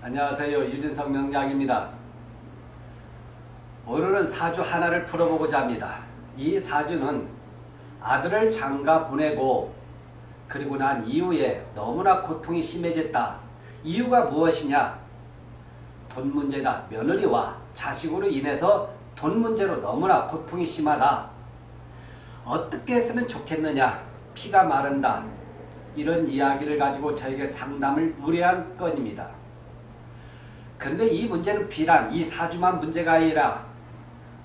안녕하세요. 유진성 명량입니다. 오늘은 사주 하나를 풀어보고자 합니다. 이 사주는 아들을 장가 보내고 그리고 난 이후에 너무나 고통이 심해졌다. 이유가 무엇이냐? 돈 문제다. 며느리와 자식으로 인해서 돈 문제로 너무나 고통이 심하다. 어떻게 했으면 좋겠느냐? 피가 마른다. 이런 이야기를 가지고 저에게 상담을 의뢰한 건입니다. 근데 이 문제는 비단 이 사주만 문제가 아니라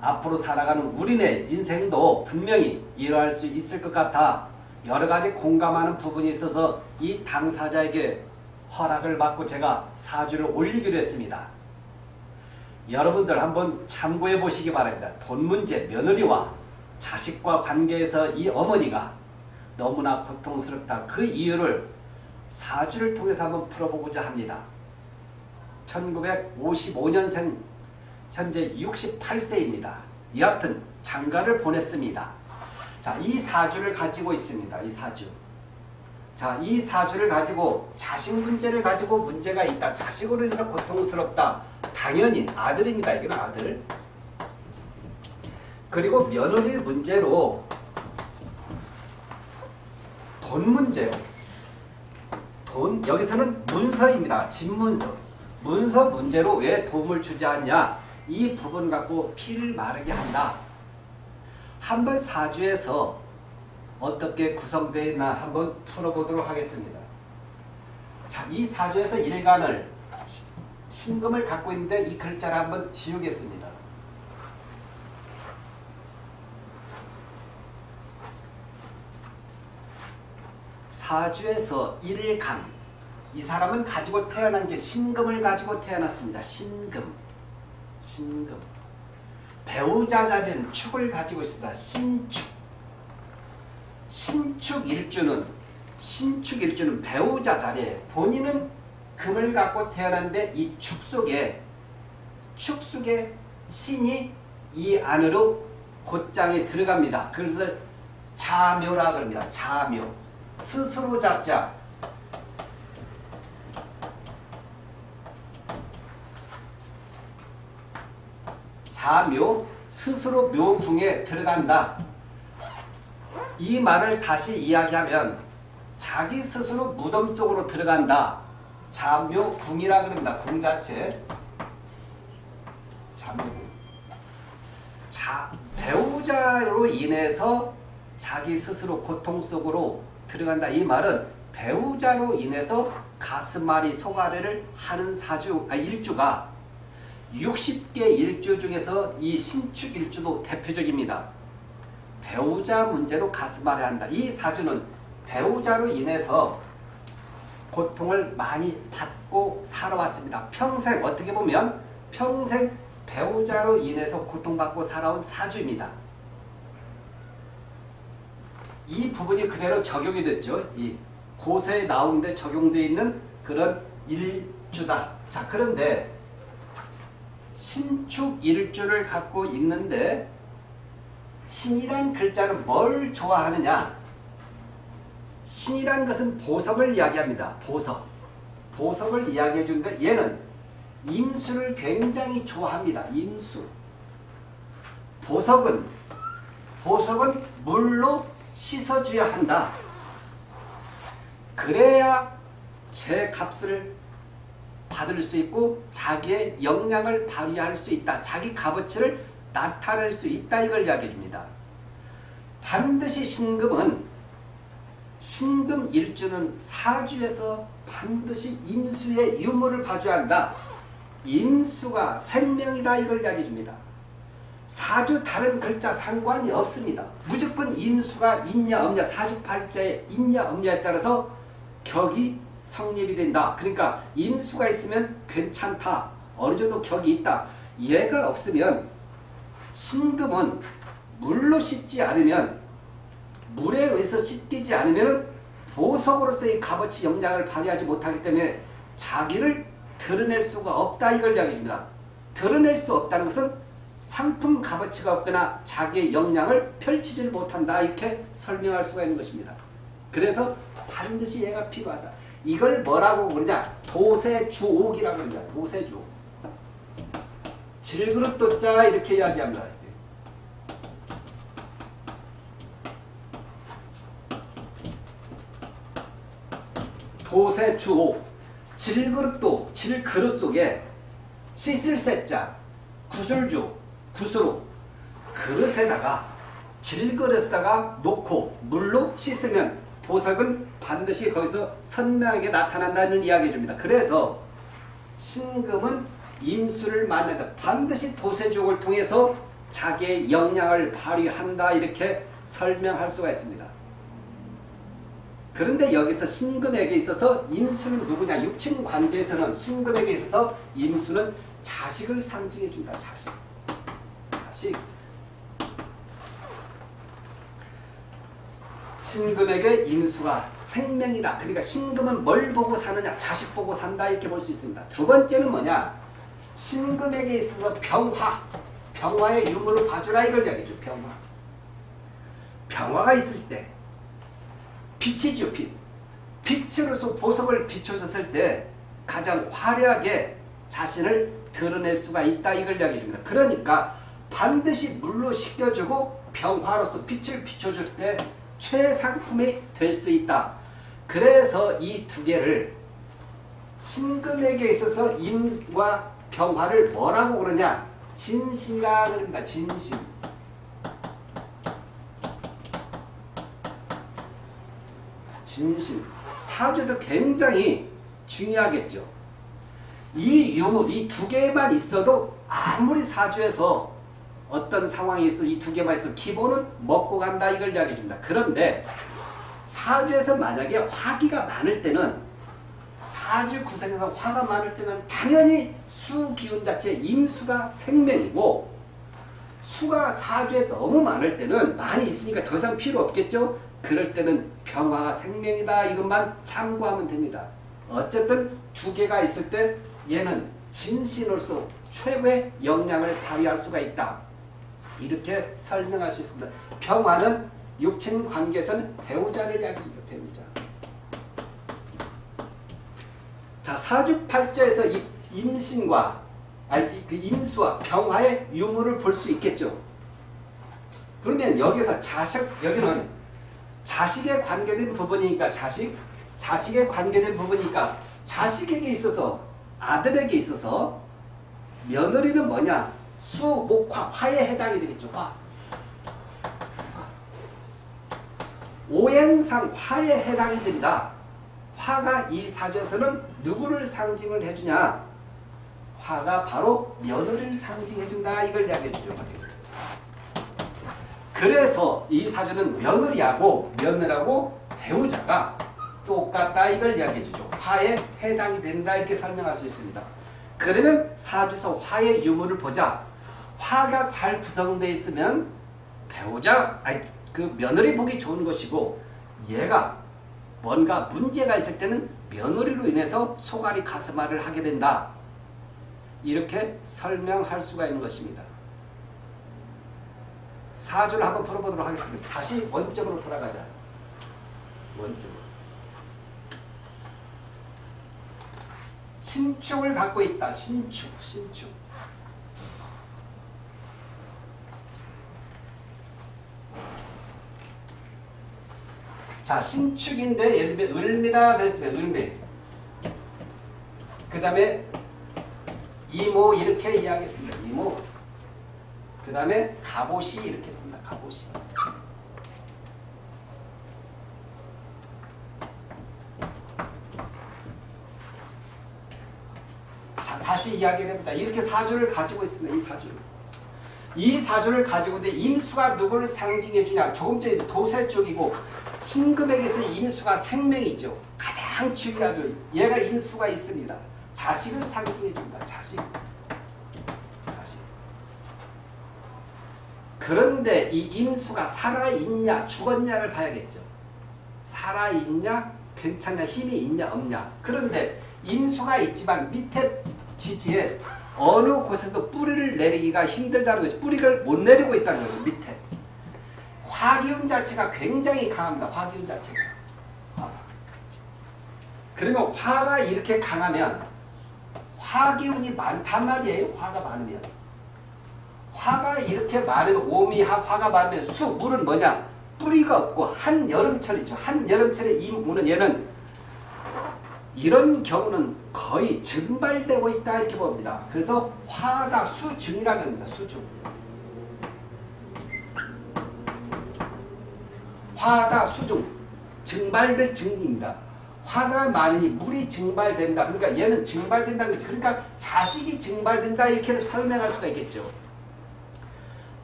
앞으로 살아가는 우리네 인생도 분명히 이러할 수 있을 것 같아 여러 가지 공감하는 부분이 있어서 이 당사자에게 허락을 받고 제가 사주를 올리기로 했습니다. 여러분들 한번 참고해 보시기 바랍니다. 돈 문제, 며느리와 자식과 관계에서 이 어머니가 너무나 고통스럽다. 그 이유를 사주를 통해서 한번 풀어보고자 합니다. 1955년생 현재 68세입니다. 여하튼 장가를 보냈습니다. 자, 이 사주를 가지고 있습니다. 이 사주. 자, 이 사주를 가지고 자식 문제를 가지고 문제가 있다. 자식으로 인해서 고통스럽다. 당연히 아들입니다. 이건 아들. 그리고 며느리 문제로 돈 문제로 돈 여기서는 문서입니다. 집문서. 문서 문제로 왜 도움을 주지 않냐? 이 부분 갖고 피를 마르게 한다. 한번 사주에서 어떻게 구성되어 있나 한번 풀어보도록 하겠습니다. 자, 이 사주에서 일간을 신금을 갖고 있는데 이 글자를 한번 지우겠습니다. 사주에서 일간 이 사람은 가지고 태어난 게 신금을 가지고 태어났습니다. 신금 신금 배우자 자리는 축을 가지고 있습니다. 신축 신축 일주는 신축 일주는 배우자 자리에 본인은 금을 갖고 태어났는데 이 축 속에 축 속에 신이 이 안으로 곧장에 들어갑니다. 그것을 자묘라 그럽니다. 자묘 스스로 잡자 자묘 스스로 묘궁에 들어간다. 이 말을 다시 이야기하면 자기 스스로 무덤 속으로 들어간다. 자묘궁이라 그럽니다. 궁 자체. 자묘궁. 자, 배우자로 인해서 자기 스스로 고통 속으로 들어간다. 이 말은 배우자로 인해서 가슴앓이 소가래를 하는 사주, 아, 일주가 60개 일주 중에서 이 신축 일주도 대표적입니다. 배우자 문제로 가슴앓이 한다. 이 사주는 배우자로 인해서 고통을 많이 받고 살아왔습니다. 평생 어떻게 보면 평생 배우자로 인해서 고통받고 살아온 사주입니다. 이 부분이 그대로 적용이 됐죠. 이 고세에 나오는데 적용되어 있는 그런 일주다. 자 그런데 신축 일주를 갖고 있는데 신이란 글자는 뭘 좋아하느냐? 신이란 것은 보석을 이야기합니다. 보석. 보석을 이야기해 주는데 얘는 임수를 굉장히 좋아합니다. 임수. 보석은 보석은 물로 씻어줘야 한다. 그래야 제 값을 받을 수 있고 자기의 역량을 발휘할 수 있다. 자기 값어치를 나타낼 수 있다. 이걸 이야기해 줍니다. 반드시 신금은 신금 일주는 사주에서 반드시 임수의 유무를 봐줘야 한다. 임수가 생명이다. 이걸 이야기해 줍니다. 사주 다른 글자 상관이 없습니다. 무조건 임수가 있냐 없냐 사주팔자에 있냐 없냐에 따라서 격이 성립이 된다. 그러니까 임수가 있으면 괜찮다. 어느 정도 격이 있다. 얘가 없으면 신금은 물로 씻지 않으면 물에 의해서 씻기지 않으면 보석으로서의 값어치 역량을 발휘하지 못하기 때문에 자기를 드러낼 수가 없다 이걸 이야기합니다. 드러낼 수 없다는 것은 상품 값어치가 없거나 자기의 역량을 펼치지 못한다 이렇게 설명할 수가 있는 것입니다. 그래서 반드시 얘가 필요하다. 이걸 뭐라고 그러냐? 도세주옥이라고 그러냐? 도세주옥. 질그릇 도자 이렇게 이야기합니다. 도세주옥. 질그릇도 질그릇 속에 씻을 새자 구슬주 구슬로 그릇에다가 질그릇에다가 놓고 물로 씻으면 보석은 반드시 거기서 선명하게 나타난다는 이야기 줍니다. 그래서 신금은 임수를 만난다. 반드시 도세족을 통해서 자기의 역량을 발휘한다. 이렇게 설명할 수가 있습니다. 그런데 여기서 신금에게 있어서 임수는 누구냐? 육친 관계에서는 신금에게 있어서 임수는 자식을 상징해 준다. 자식. 자식. 신금에게 임수가 생명이다. 그러니까 신금은 뭘 보고 사느냐? 자식 보고 산다. 이렇게 볼 수 있습니다. 두 번째는 뭐냐? 신금에게 있어서 병화. 병화의 유무를 봐주라 이걸 이야기죠. 병화. 병화가 있을 때 빛이죠. 빛. 빛으로서 보석을 비춰줬을 때 가장 화려하게 자신을 드러낼 수가 있다. 이걸 이야기해 줍니다. 그러니까 반드시 물로 씻겨주고 병화로서 빛을 비춰줄 때 최상품이 될 수 있다. 그래서 이 두 개를 신금에게 있어서 임과 병화를 뭐라고 그러냐? 진신이라 그럽니다. 진신. 진신. 사주에서 굉장히 중요하겠죠. 이 유무, 이 두 개만 있어도 아무리 사주에서 어떤 상황이 있어 이 두 개만 있어 기본은 먹고 간다 이걸 이야기해 줍니다. 그런데 사주에서 만약에 화기가 많을 때는 사주 구성에서 화가 많을 때는 당연히 수 기운 자체 임수가 생명이고 수가 사주에 너무 많을 때는 많이 있으니까 더 이상 필요 없겠죠. 그럴 때는 병화가 생명이다 이것만 참고하면 됩니다. 어쨌든 두 개가 있을 때 얘는 진신으로서 최고의 역량을 발휘할 수가 있다. 이렇게 설명할 수 있습니다. 평화는 육친 관계에서는 배우자를 이야기합니다. 배우자. 자 사주팔자에서 이 임신과 아니 그 임수와 병화의 유무를 볼 수 있겠죠. 그러면 여기서 자식 여기는 자식에 관계된 부분이니까 자식 자식에 관계된 부분이니까 자식에게 있어서 아들에게 있어서 며느리는 뭐냐 수, 목, 화, 화에 해당이 되겠죠. 화. 오행상 화에 해당이 된다. 화가 이 사주에서는 누구를 상징을 해주냐? 화가 바로 며느리를 상징해준다. 이걸 이야기해주죠. 그래서 이 사주는 며느리하고 며느라고 배우자가 똑같다. 이걸 이야기해주죠. 화에 해당이 된다. 이렇게 설명할 수 있습니다. 그러면 사주에서 화의 유무를 보자. 화가 잘 구성되어 있으면 배우자, 아니, 그 며느리 보기 좋은 것이고 얘가 뭔가 문제가 있을 때는 며느리로 인해서 소갈이 가슴앓이를 하게 된다. 이렇게 설명할 수가 있는 것입니다. 사주를 한번 풀어보도록 하겠습니다. 다시 원점으로 돌아가자. 원점으로. 신축을 갖고 있다. 신축, 신축. 자, 신축인데 예를 들면 을미다 그랬으면 을미. 그 다음에 이모 이렇게 이야기했습니다. 이모. 그 다음에 갑옷이 이렇게 했습니다. 갑옷이. 자, 다시 이야기를 해보자. 이렇게 사주를 가지고 있습니다. 이 사주를. 이 사주를 가지고 있는데 임수가 누구를 상징해 주냐. 조금 전에 도세 쪽이고 신금에게서 임수가 생명이죠. 가장 중요하죠. 얘가 임수가 있습니다. 자식을 상징해 준다. 자식. 자식. 그런데 이 임수가 살아있냐 죽었냐를 봐야겠죠. 살아있냐 괜찮냐 힘이 있냐 없냐. 그런데 임수가 있지만 밑에 지지에 어느 곳에서 뿌리를 내리기가 힘들다는 거죠. 뿌리를 못 내리고 있다는 거죠. 밑에. 화기운 자체가 굉장히 강합니다. 화기운 자체가. 그러면 화가 이렇게 강하면 화기운이 많단 말이에요. 화가 많으면. 화가 이렇게 많으면 오미화 화가 많으면 수 물은 뭐냐? 뿌리가 없고 한여름철이죠. 한여름철에 이 무는 얘는 이런 경우는 거의 증발되고 있다 이렇게 봅니다. 그래서 화가 수증이라고 합니다. 수증. 화가 수중 증발될 증입니다. 화가 많으니 물이 증발된다. 그러니까 얘는 증발된다는 거죠. 그러니까 자식이 증발된다 이렇게 설명할 수가 있겠죠.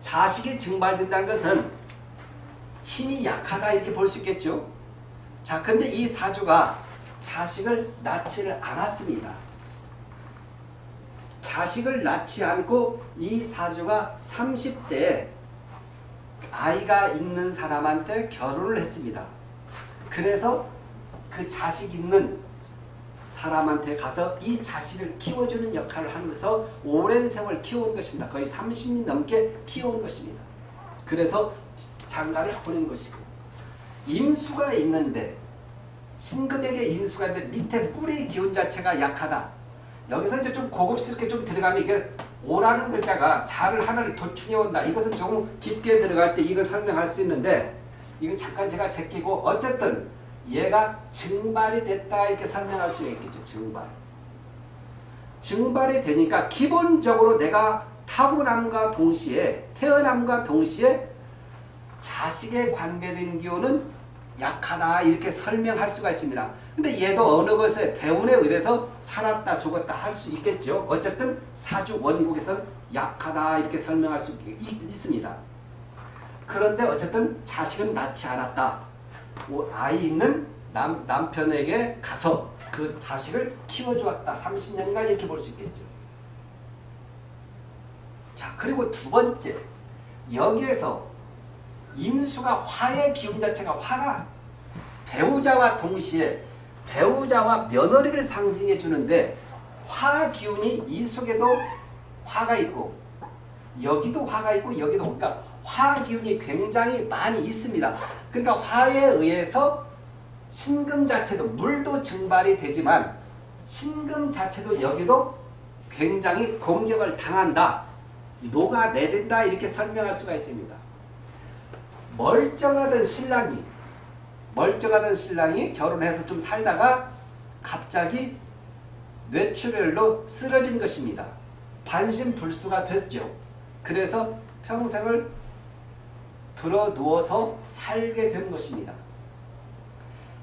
자식이 증발된다는 것은 힘이 약하다 이렇게 볼 수 있겠죠. 자, 근데 이 사주가 자식을 낳지를 않았습니다. 자식을 낳지 않고 이 사주가 30대에 아이가 있는 사람한테 결혼을 했습니다. 그래서 그 자식 있는 사람한테 가서 이 자식을 키워주는 역할을 하면서 오랜 세월 키워온 것입니다. 거의 30년 넘게 키워온 것입니다. 그래서 장가를 보낸 것이고 임수가 있는데 신금에게 임수가 있는데 밑에 뿌리 기운 자체가 약하다. 여기서 이제 좀 고급스럽게 좀 들어가면 이게 오라는 글자가 자를 하나를 도충해 온다. 이것은 조금 깊게 들어갈 때 이걸 설명할 수 있는데 이건 잠깐 제가 제끼고 어쨌든 얘가 증발이 됐다 이렇게 설명할 수 있겠죠. 증발. 증발이 되니까 기본적으로 내가 타고남과 동시에 태어남과 동시에 자식에 관계된 기운은 약하다 이렇게 설명할 수가 있습니다. 근데 얘도 어느 것에 대운에 의해서 살았다 죽었다 할 수 있겠죠. 어쨌든 사주 원국에서는 약하다 이렇게 설명할 수 있, 있습니다. 그런데 어쨌든 자식은 낳지 않았다. 아이 있는 남, 남편에게 가서 그 자식을 키워주었다. 30년간 이렇게 볼 수 있겠죠. 자 그리고 두 번째 여기에서 임수가 화의 기운 자체가 화가 배우자와 동시에 배우자와 며느리를 상징해 주는데 화 기운이 이 속에도 화가 있고 여기도 화가 있고 여기도 그러니까 화 기운이 굉장히 많이 있습니다. 그러니까 화에 의해서 신금 자체도 물도 증발이 되지만 신금 자체도 여기도 굉장히 공격을 당한다. 녹아내린다 이렇게 설명할 수가 있습니다. 멀쩡하던 신랑이 멀쩡하던 신랑이 결혼해서 좀 살다가 갑자기 뇌출혈로 쓰러진 것입니다. 반신불수가 됐죠. 그래서 평생을 들어 누워서 살게 된 것입니다.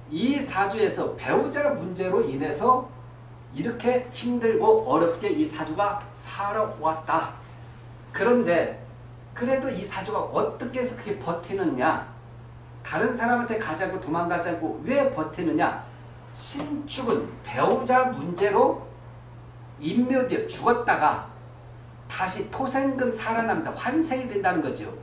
이 사주에서 배우자 문제로 인해서 이렇게 힘들고 어렵게 이 사주가 살아왔다. 그런데 그래도 이 사주가 어떻게 해서 그렇게 버티느냐 다른 사람한테 가자고 도망가자고 왜 버티느냐 신축은 배우자 문제로 인묘되어 죽었다가 다시 토생금 살아납니다. 환생이 된다는 거죠.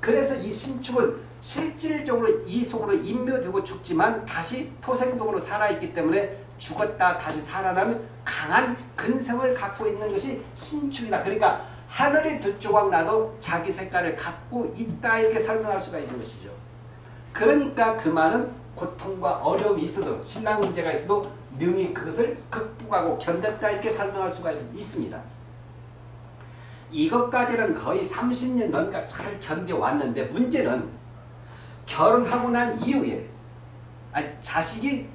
그래서 이 신축은 실질적으로 이 속으로 인묘되고 죽지만 다시 토생금으로 살아있기 때문에 죽었다 다시 살아나는 강한 근성을 갖고 있는 것이 신축이다. 그러니까 하늘이 두 조각 나도 자기 색깔을 갖고 있다 이렇게 설명할 수가 있는 것이죠. 그러니까 그 말은 고통과 어려움이 있어도 신랑 문제가 있어도 능히 그것을 극복하고 견뎠다 이렇게 설명할 수가 있습니다. 이것까지는 거의 30년 넘게 잘 견뎌왔는데 문제는 결혼하고 난 이후에 아니, 자식이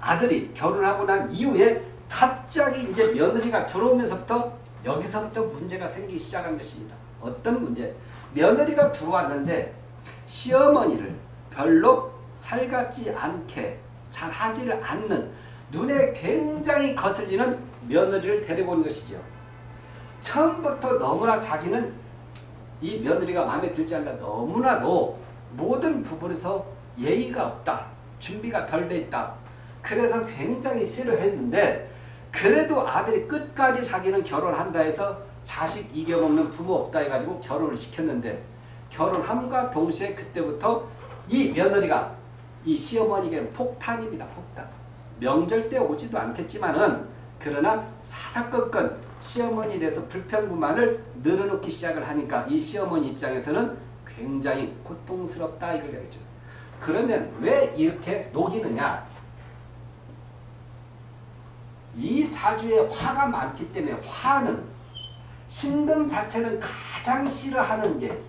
아들이 결혼하고 난 이후에 갑자기 이제 며느리가 들어오면서부터 여기서부터 문제가 생기기 시작한 것입니다. 어떤 문제? 며느리가 들어왔는데 시어머니를 별로 살갑지 않게 잘 하지를 않는 눈에 굉장히 거슬리는 며느리를 온 것이죠. 처음부터 너무나 자기는 이 며느리가 마음에 들지 않는다. 너무나도 모든 부분에서 예의가 없다. 준비가 덜 돼 있다. 그래서 굉장히 싫어했는데 그래도 아들이 끝까지 자기는 결혼한다 해서 자식 이겨먹는 부모 없다 해가지고 결혼을 시켰는데 결혼함과 동시에 그때부터 이 며느리가 이 시어머니에게 폭탄입니다. 폭탄. 명절 때 오지도 않겠지만은 그러나 사사건건 시어머니에 대해서 불평불만을 늘어놓기 시작을 하니까 이 시어머니 입장에서는 굉장히 고통스럽다 이걸 얘기죠. 그러면 왜 이렇게 녹이느냐? 이 사주에 화가 많기 때문에 화는 신금 자체는 가장 싫어하는 게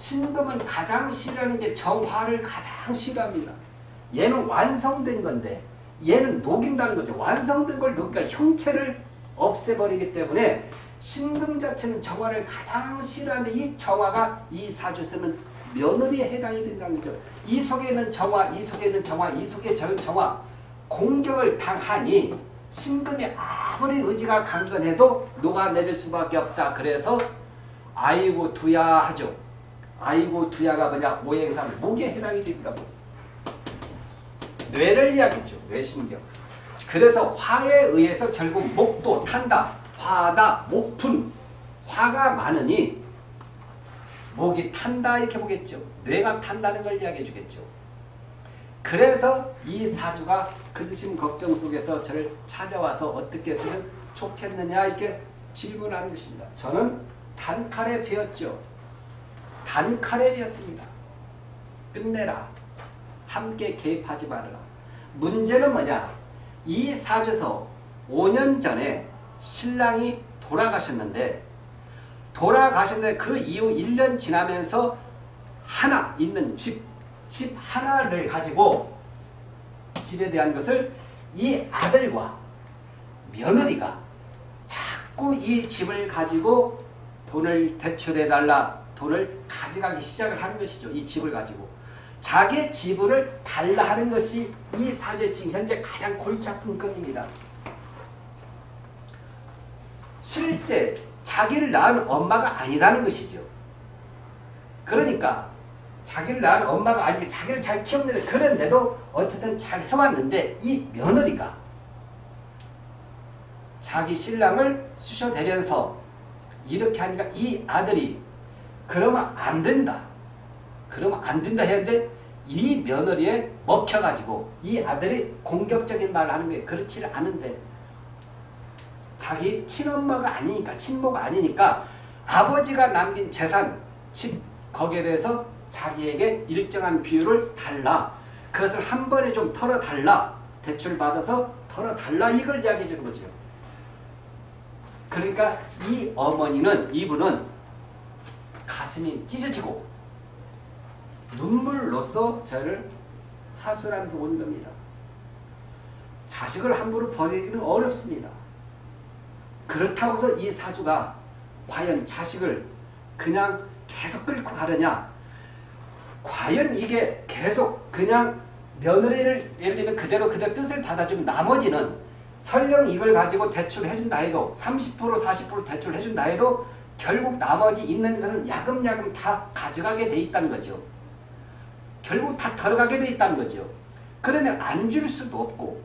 신금은 가장 싫어하는 게 정화를 가장 싫어합니다. 얘는 완성된 건데 얘는 녹인다는 거죠. 완성된 걸 녹이니까 형체를 없애버리기 때문에 신금 자체는 정화를 가장 싫어하는데 이 정화가 이 사주 쓰는 며느리에 해당이 된다는 거죠. 이 속에는 정화, 이 속에는 정화, 이 속에 정화 공격을 당하니 신금이 아무리 의지가 강건해도 녹아내릴 수밖에 없다. 그래서 아이고 두야 하죠. 아이고 두야가 뭐냐 오행상 목에 해당이 됩니다. 뇌를 이야기죠. 뇌신경. 그래서 화에 의해서 결국 목도 탄다. 화다. 목푼. 화가 많으니 목이 탄다 이렇게 보겠죠. 뇌가 탄다는 걸 이야기해 주겠죠. 그래서 이 사주가 그스심 걱정 속에서 저를 찾아와서 어떻게 쓰면 좋겠느냐 이렇게 질문하는 것입니다. 저는 단칼에 배웠죠. 단칼에 배웠습니다. 끝내라. 함께 개입하지 말아라. 문제는 뭐냐? 이 사주에서 5년 전에 신랑이 돌아가셨는데 돌아가셨는데 그 이후 1년 지나면서 하나 있는 집, 집 하나를 가지고 집에 대한 것을 이 아들과 며느리가 자꾸 이 집을 가지고 돈을 대출해달라 돈을 가져가기 시작을 하는 것이죠. 이 집을 가지고. 자기 지분을 달라 하는 것이 이 사주의 지금 현재 가장 골치 아픈 건입니다. 실제 자기를 낳은 엄마가 아니라는 것이죠. 그러니까 자기를 낳은 엄마가 아니고 자기를 잘 키웠는데 그런데도 어쨌든 잘 해왔는데 이 며느리가 자기 신랑을 쑤셔대면서 이렇게 하니까 이 아들이 그러면 안 된다. 그러면 안 된다 했는데 이 며느리에 먹혀가지고 이 아들이 공격적인 말을 하는 게 그렇지 않은데 자기 친엄마가 아니니까 친모가 아니니까 아버지가 남긴 재산 집 거기에 대해서 자기에게 일정한 비율을 달라. 그것을 한 번에 좀 털어달라. 대출 받아서 털어달라. 이걸 이야기해 주는 거죠. 그러니까 이 어머니는 이분은 가슴이 찢어지고 눈물로써 저를 하소하면서 온 겁니다. 자식을 함부로 버리기는 어렵습니다. 그렇다고 해서 이 사주가 과연 자식을 그냥 계속 끌고 가느냐? 과연 이게 계속 그냥 며느리를 예를 들면 그대로 그대 뜻을 받아주면 나머지는 설령 이걸 가지고 대출을 해준다 해도 30% 40% 대출을 해준다 해도 결국 나머지 있는 것은 야금야금 다 가져가게 돼 있다는 거죠. 결국 다 들어가게 돼 있다는 거죠. 그러면 안 줄 수도 없고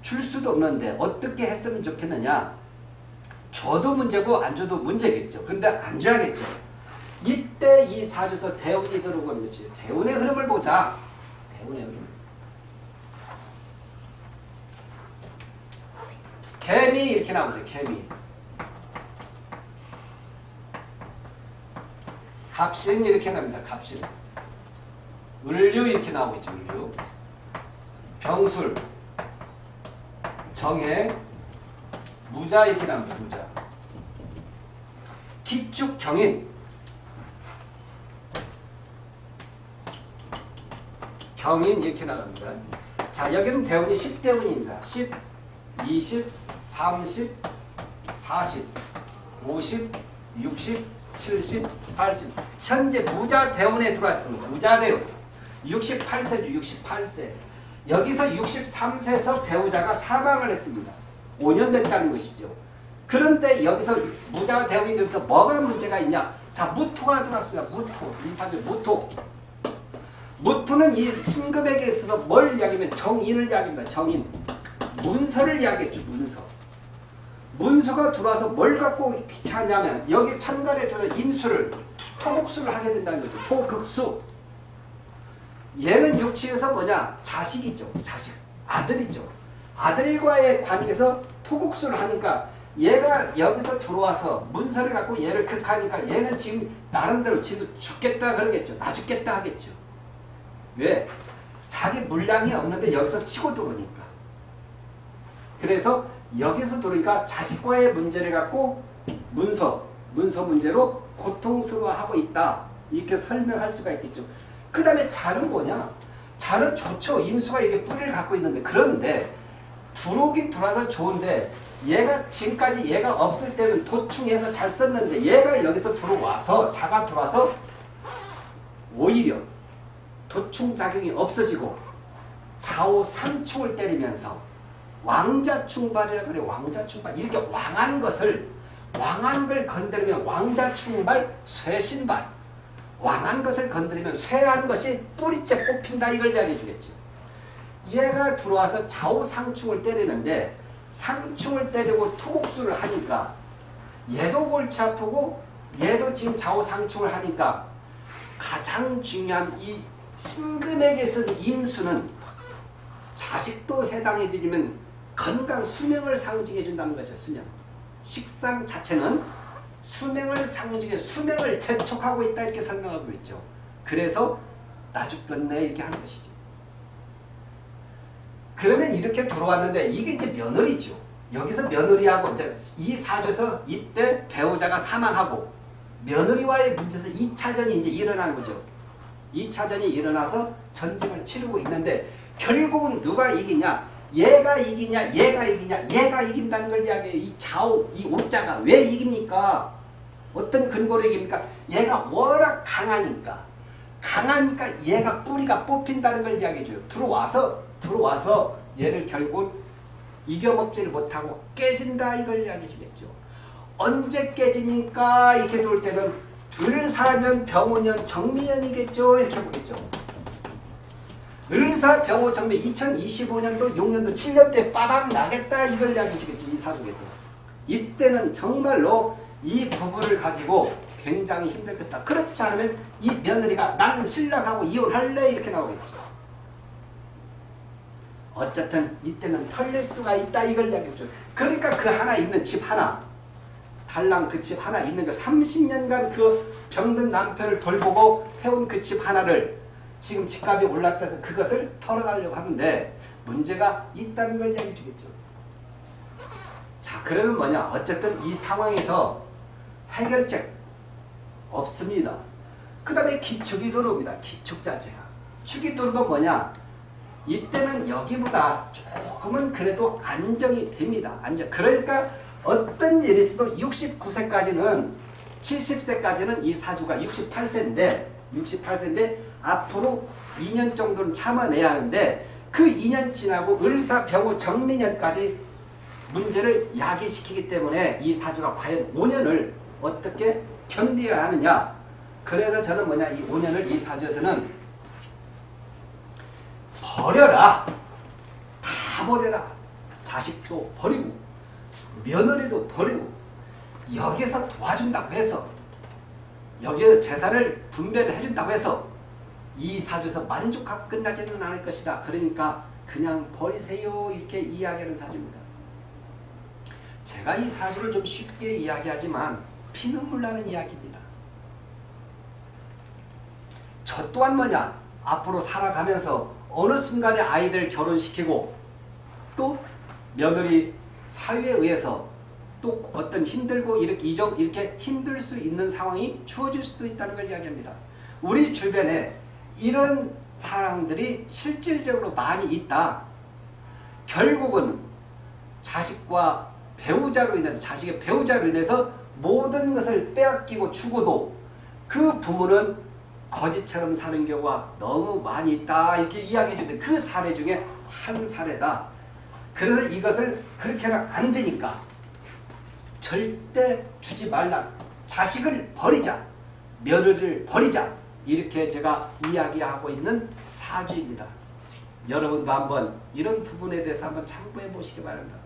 줄 수도 없는데 어떻게 했으면 좋겠느냐 줘도 문제고 안 줘도 문제겠죠. 근데 안 줘야겠죠. 이때 이 사주에서 대운이 들어오는 것이 대운의 흐름을 보자. 대운의 흐름. 개미 이렇게 나오죠. 개미. 갑신 이렇게 나옵니다. 갑신. 을류 이렇게 나오겠죠. 을류. 병술. 정해. 무자 이렇게 나옵니다. 무자. 기축 경인. 경인 이렇게 나갑니다. 자 여기는 대운이 10대운입니다. 10, 20, 30, 40, 50, 60, 70, 80 현재 무자 대운에 들어왔습니다. 무자 대운 68세죠. 68세 여기서 63세에서 배우자가 사망을 했습니다. 5년 됐다는 것이죠. 그런데 여기서 무자 대운이 되면서 뭐가 문제가 있냐 자 무토가 들어왔습니다. 무토 이사주 무토 무토는 이 신금에게 있어서 뭘 이야기하면 정인을 이야기합니다. 정인. 문서를 이야기했죠. 문서. 문서가 들어와서 뭘 갖고 귀찮냐면 여기 천간에 들어 임수를 토목수를 하게 된다는 거죠. 토극수. 얘는 육치에서 뭐냐? 자식이죠. 자식. 아들이죠. 아들과의 관계에서 토국수를 하니까 얘가 여기서 들어와서 문서를 갖고 얘를 극하니까 얘는 지금 나름대로 지금 죽겠다 그러겠죠. 나 죽겠다 하겠죠. 왜? 자기 물량이 없는데 여기서 치고 들어오니까. 그래서 여기서 들어오니까 자식과의 문제를 갖고 문서, 문서 문제로 고통스러워하고 있다. 이렇게 설명할 수가 있겠죠. 그 다음에 자는 뭐냐? 자는 좋죠. 임수가 이게 뿌리를 갖고 있는데 그런데 들어오긴 들어와서 좋은데 얘가 지금까지 얘가 없을 때는 도충해서 잘 썼는데 얘가 여기서 들어와서 자가 들어와서 오히려 도충 작용이 없어지고 좌우 상충을 때리면서 왕자 충발이라 그래 왕자 충발 이렇게 왕한 것을 왕한 걸 건드리면 왕자 충발 쇠신발 왕한 것을 건드리면 쇠한 것이 뿌리째 뽑힌다 이걸 이야기해 주겠죠. 얘가 들어와서 좌우 상충을 때리는데 상충을 때리고 투국수를 하니까 얘도 골치 아프고 얘도 지금 좌우 상충을 하니까 가장 중요한 이 신금에게서 임수는 자식도 해당해 드리면 건강 수명을 상징해 준다는 거죠. 수명. 식상 자체는 수명을 상징해 수명을 재촉하고 있다 이렇게 설명하고 있죠. 그래서 나 죽겠네 이렇게 하는 것이죠. 그러면 이렇게 들어왔는데 이게 이제 며느리죠. 여기서 며느리하고 이제 이 사주에서 이때 배우자가 사망하고 며느리와의 문제에서 2차전이 이제 일어나는 거죠. 2차전이 일어나서 전쟁을 치르고 있는데 결국은 누가 이기냐? 얘가 이기냐? 얘가 이기냐? 얘가 이긴다는 걸 이야기해요. 이 좌우, 이 오자가 왜 이깁니까? 어떤 근거로 이깁니까? 얘가 워낙 강하니까. 강하니까 얘가 뿌리가 뽑힌다는 걸 이야기해줘요. 들어와서, 들어와서 얘를 결국 이겨먹지를 못하고 깨진다 이걸 이야기해주겠죠. 언제 깨집니까? 이렇게 들어올 때는 을사년, 병오년, 정미년이겠죠. 이렇게 보겠죠. 정미 2025년도 6년도 7년 때 빠방 나겠다 이걸 이야기해 주겠죠. 이 사주에서. 이때는 정말로 이 부부를 가지고 굉장히 힘들 것이다. 그렇지 않으면 이 며느리가 나는 신랑하고 이혼할래 이렇게 나오겠죠. 어쨌든 이때는 털릴 수가 있다 이걸 이야기해줘. 그러니까 그 하나 있는 집 하나 달랑 그 집 하나 있는 거 30년간 그 병든 남편을 돌보고 해온 그집 하나를 지금 집값이 올랐다 해서 그것을 털어가려고 하는데 문제가 있다는 걸 이야기해 주겠죠. 자 그러면 뭐냐 어쨌든 이 상황에서 해결책 없습니다. 그 다음에 기축이 들어옵니다. 기축 자체가. 축이 들어오면 뭐냐 이때는 여기보다 조금은 그래도 안정이 됩니다. 안정. 그러니까 어떤 일이 있어도 69세까지는 70세까지는 이 사주가 68세인데 68세인데 앞으로 2년 정도는 참아내야 하는데 그 2년 지나고 을사 병호 정미년까지 문제를 야기시키기 때문에 이 사주가 과연 5년을 어떻게 견뎌야 하느냐. 그래서 저는 뭐냐 이 5년을 이 사주에서는 버려라. 다 버려라. 자식도 버리고 며느리도 버리고 여기서 도와준다고 해서 여기에서 재산을 분배를 해준다고 해서 이 사주에서 만족하고 끝나지는 않을 것이다. 그러니까 그냥 버리세요 이렇게 이야기하는 사주입니다. 제가 이 사주를 좀 쉽게 이야기하지만 피눈물 나는 이야기입니다. 저 또한 뭐냐 앞으로 살아가면서 어느 순간에 아이들 결혼시키고 또 며느리 사유에 의해서 또 어떤 힘들고 이렇게 이적 이렇게 힘들 수 있는 상황이 주어질 수도 있다는 걸 이야기합니다. 우리 주변에 이런 사람들이 실질적으로 많이 있다. 결국은 자식과 배우자로 인해서 자식의 배우자로 인해서 모든 것을 빼앗기고 주고도 그 부모는 거지처럼 사는 경우가 너무 많이 있다 이렇게 이야기해 주는데 그 사례 중에 한 사례다. 그래서 이것을 그렇게는 안 되니까 절대 주지 말라. 자식을 버리자. 며느리를 버리자. 이렇게 제가 이야기하고 있는 사주입니다. 여러분도 한번 이런 부분에 대해서 한번 참고해 보시기 바랍니다.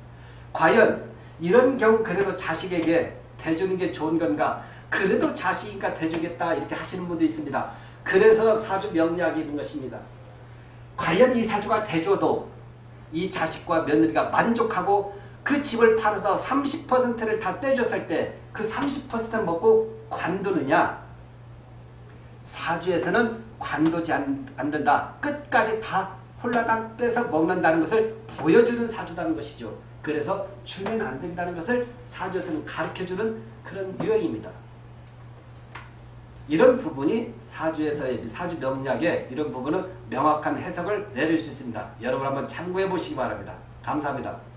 과연 이런 경우 그래도 자식에게 대주는 게 좋은 건가? 그래도 자식이니까 대주겠다 이렇게 하시는 분도 있습니다. 그래서 사주 명리학이 있는 것입니다. 과연 이 사주가 대줘도 이 자식과 며느리가 만족하고 그 집을 팔아서 30%를 다 떼줬을 때 그 30% 먹고 관두느냐 사주에서는 관두지 않, 않는다. 끝까지 다 홀라당 빼서 먹는다는 것을 보여주는 사주다는 것이죠. 그래서 주면 안 된다는 것을 사주에서는 가르쳐주는 그런 유형입니다. 이런 부분이 사주에서의 사주 명리학의 이런 부분은 명확한 해석을 내릴 수 있습니다. 여러분 한번 참고해 보시기 바랍니다. 감사합니다.